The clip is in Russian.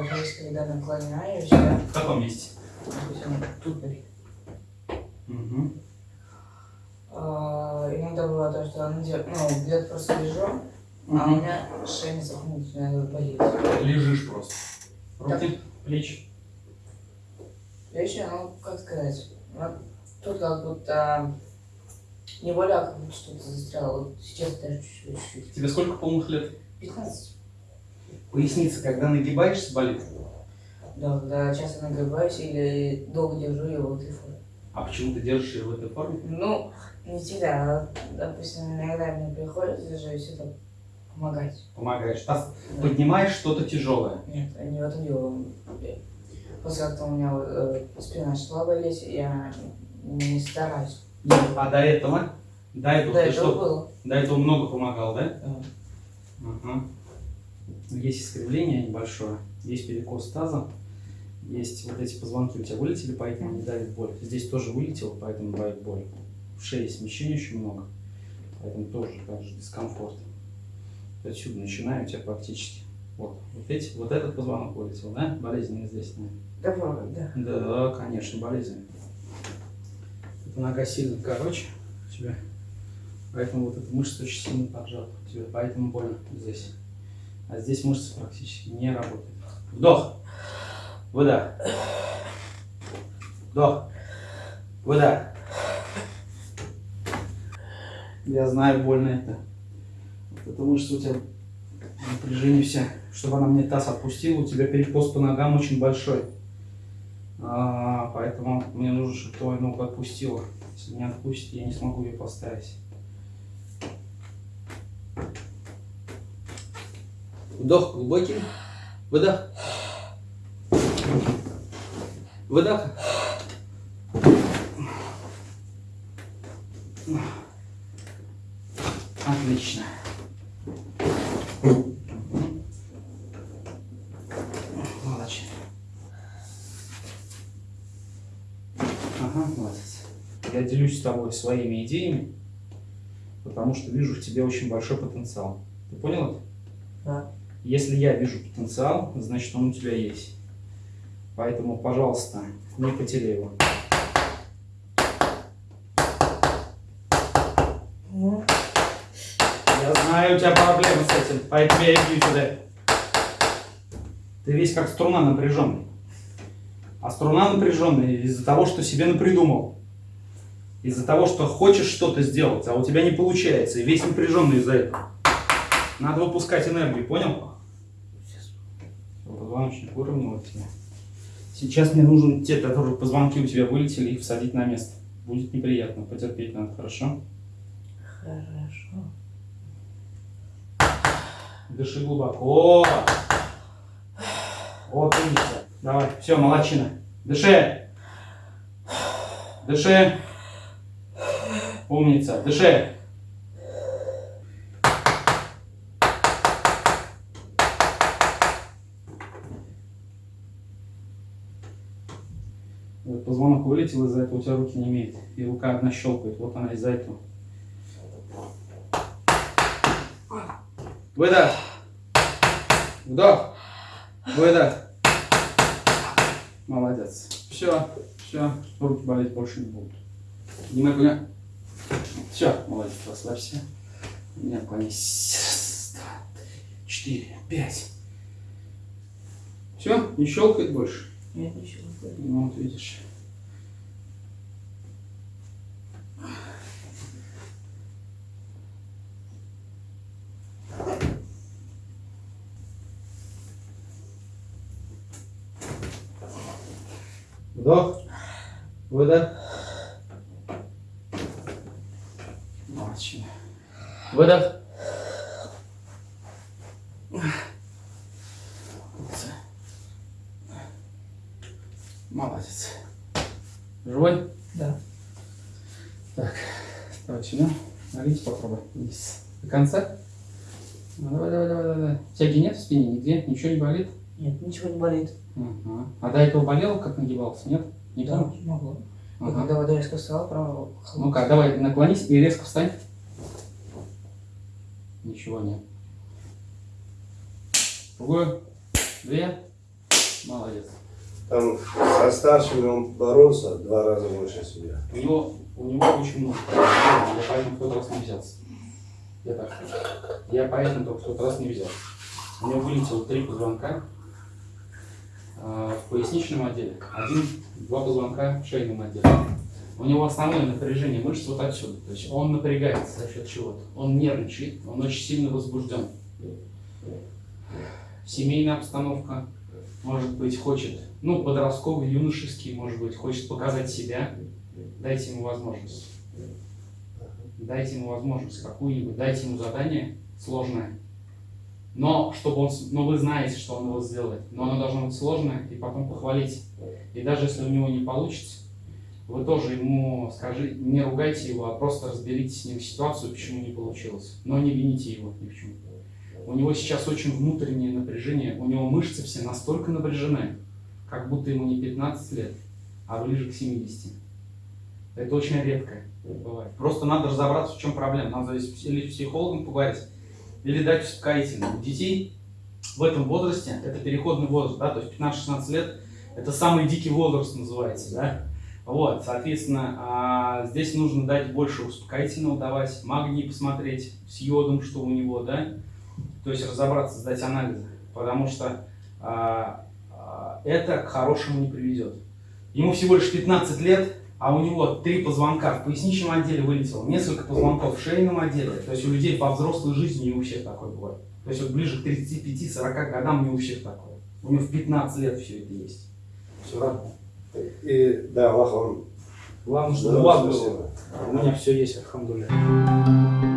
наклоняю себя. В каком месте? Допустим, тут. Угу. А, иногда бывает то, что ну, где- ну, где-то просто лежу, а у меня шея не захнуть, иногда болит. Лежишь просто. Руки, плечи. Плечи, ну, как сказать, вот тут как будто не более, а как будто что-то застряло. Вот сейчас даже чуть-чуть. чуть-чуть. Тебе сколько полных лет? 15. Поясница, когда нагибаешься, болит. Да, когда часто нагребаюсь или долго держу его в этой форме. А почему ты держишь ее в этой форме? Ну, не всегда. Допустим, иногда мне приходится даже это помогать. Помогаешь. Таз- Поднимаешь что-то тяжелое. Нет, не в этом дело. После как-то у меня э, спина начала болеть, я не стараюсь. А до этого? До этого Да, ты это что? было. До этого много помогал, да? Да. Ага. Есть искривление небольшое, есть перекос таза, есть вот эти позвонки у тебя вылетели, поэтому не давит боль. Здесь тоже вылетело, поэтому давит боль. В шее смещений очень много, поэтому тоже также дискомфорт. Отсюда начинаю у тебя практически. Вот, вот, эти, вот этот позвонок вылетел, да? Болезненный здесь, наверное. Да, да. Да, конечно, болезнь. Эта нога сильно короче у тебя. Поэтому вот эта мышца очень сильно поджата у тебя. Поэтому больно здесь. А здесь мышца практически не работает. Вдох. Выдох. Вдох. Выдох. Я знаю, больно это. Вот эта мышца у тебя напряжение вся. Чтобы она мне таз отпустила, у тебя перекос по ногам очень большой. А, поэтому мне нужно, чтобы твою ногу отпустила. Если не отпустит, я не смогу ее поставить. Вдох глубокий. Выдох. Выдох. Отлично. Молодец. Ага, молодец. Я делюсь с тобой своими идеями, потому что вижу в тебе очень большой потенциал. Ты понял это? Да. Если я вижу потенциал, значит он у тебя есть. Поэтому, пожалуйста, не потеряй его. Я знаю, у тебя проблемы с этим, поэтому я и бью тебя. Ты весь как струна напряженный. А струна напряженная из-за того, что себе напридумал. Из-за того, что хочешь что-то сделать, а у тебя не получается. И весь напряженный из-за этого. Надо выпускать энергию, понял? Позвоночник выровнял тебя. Сейчас мне нужен те, которые позвонки у тебя вылетели, их всадить на место. Будет неприятно, потерпеть надо, хорошо? Хорошо. Дыши глубоко. Вот, умница. Давай, все, молодчина. Дыши. Дыши. Умница. Дыши. Вот Позвонок вылетел, из-за этого у тебя руки не имеет. И рука одна щелкает. Вот она из-за этого. Выдох. Вдох. Выдох. Молодец. Все, все. Руки болеть больше не будут. Поднимай коня. Все, молодец, расслабься. Меня клонись. Раз, два, три, четыре, пять. Все, не щелкает больше. Нет, ничего. Ну, вот видишь. Вдох. Выдох. Молодчина. Выдох. Молодец. Живой? Да. Так, давай сюда. Налить попробуй. Вниз. До конца. Ну, давай, давай, давай, давай. Тяги нет в спине нигде? Ничего не болит? Нет, ничего не болит. Ага. А до этого болело, как нагибался? Нет? Не Да, помнишь? могло. И Ага. когда вода резко встала, право Ну-ка, давай наклонись и резко встань. Ничего нет. Другую. Две. Молодец. Там со старшими он боролся два раза больше себя. У него, у него очень много я поэтому в тот раз не взялся. Я так скажу. Я поэтому только в тот раз не взял. У него вылетело три позвонка в поясничном отделе, один, два позвонка в шейном отделе. У него основное напряжение мышц вот отсюда. То есть он напрягается за счет чего-то. Он нервничает, он очень сильно возбужден. Семейная обстановка, может быть, хочет, ну, подростковый, юношеский, может быть, хочет показать себя. Дайте ему возможность. Дайте ему возможность какую-нибудь, дайте ему задание сложное. Но, чтобы он, но вы знаете, что он его сделает. Но оно должно быть сложное, и потом похвалите. И даже если у него не получится, вы тоже ему скажи, не ругайте его, а просто разберите с ним ситуацию, почему не получилось. Но не вините его ни в чем. У него сейчас очень внутреннее напряжение, у него мышцы все настолько напряжены, как будто ему не 15 лет, а ближе к 70. Это очень редко бывает. Просто надо разобраться, в чем проблема. Надо или с психологом поговорить, или дать успокоительное. У детей в этом возрасте, это переходный возраст, да, то есть 15-16 лет, это самый дикий возраст называется, да. Вот, соответственно, а, здесь нужно дать больше успокоительного давать, магний посмотреть с йодом, что у него, да, то есть разобраться, сдать анализы, потому что а, а, это к хорошему не приведет. Ему всего лишь 15 лет, а у него три позвонка в поясничном отделе вылетело, несколько позвонков в шейном отделе. То есть у людей по взрослой жизни не у всех такое бывает. То есть вот ближе к 35-40 годам не у всех такое. У него в 15 лет все это есть. Все равно. И да, Аллах вам Главное, чтобы у здоровья, вас было. У меня все есть, алхамдулillah.